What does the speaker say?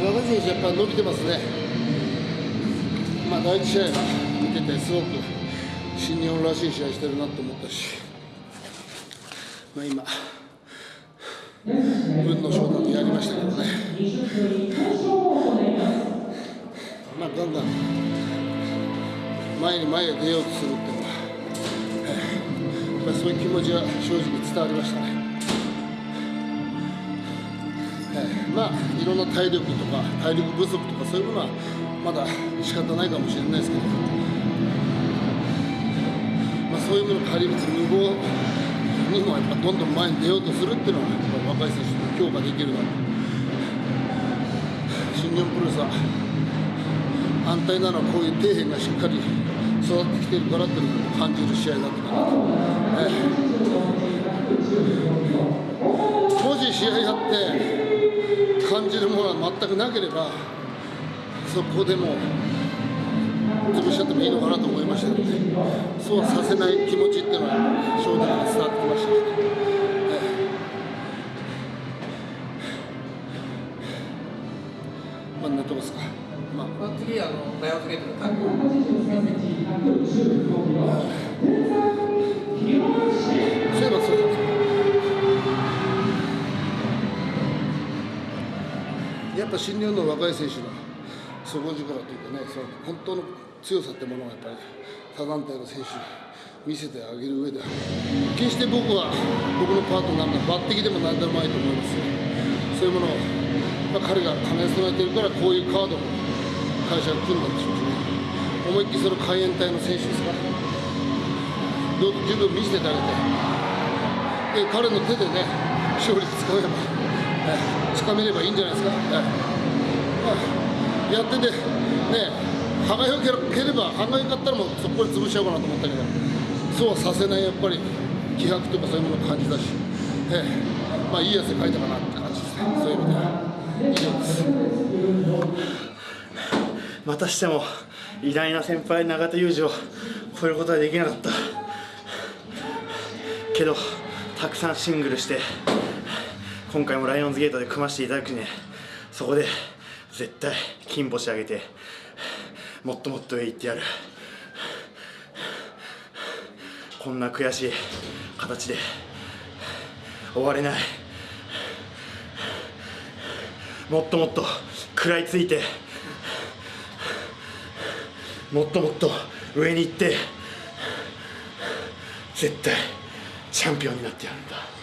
若選手やっぱ伸びてますね。まあ第一試合見ててすごく新日本らしい試合してるなと思ったしまあ今分の翔太とやりましたけどね。まあだんだん前に前へ出ようとするっていうのは、えー、やっぱりそういう気持ちは正直伝わりましたね。まあいろんな体力とか体力不足とかそういうものはまだ仕方ないかもしれないですけど、まあ、そういうものを借りる無謀にもやっぱどんどん前に出ようとするっていうのはやっぱ若い選手に評価できるなと新日本プロレスは安泰なのはこういう底辺がしっかり育ってきてるからっていうのを感じる試合だったかなと。ええ、もし試合やって感じるものは全くなければそこでも潰しちゃってもいいのかなと思いましたのでそうさせない気持ちっていうのは正直に伝わってきました、ね、まあ、なとこですか。まあ、次あのライオンズゲートのタッグ。やっぱ新日本の若い選手の底力というかねその本当の強さってものをやっぱり他団体の選手に見せてあげる上で決して僕は僕のパートナーの抜擢でも何でもないと思います。そういうものを、まあ、彼が兼ね備えてるからこういうカードも会社が組んだんでしょうしね思いっきりその海援隊の選手ですからどう十分見せてあげてで彼の手でね勝利つかめばつかめればいいんじゃないですか、やってて、ね、歯がよければ、歯がよかったらもうそこで潰しちゃおうかなと思ったけど、そうはさせないやっぱり気迫とかそういうものを感じたし、ええ、まあ、いい汗かいたかなって感じですね、そういう意味では。以上です。またしても偉大な先輩永田裕二を超えることはできなかった。けどたくさんシングルして今回もライオンズゲートで組ませていただくね。そこで絶対金星上げてもっともっと上行ってやる。こんな悔しい形で終われない。もっともっと食らいついてもっともっと上に行って絶対チャンピオンになってやるんだ。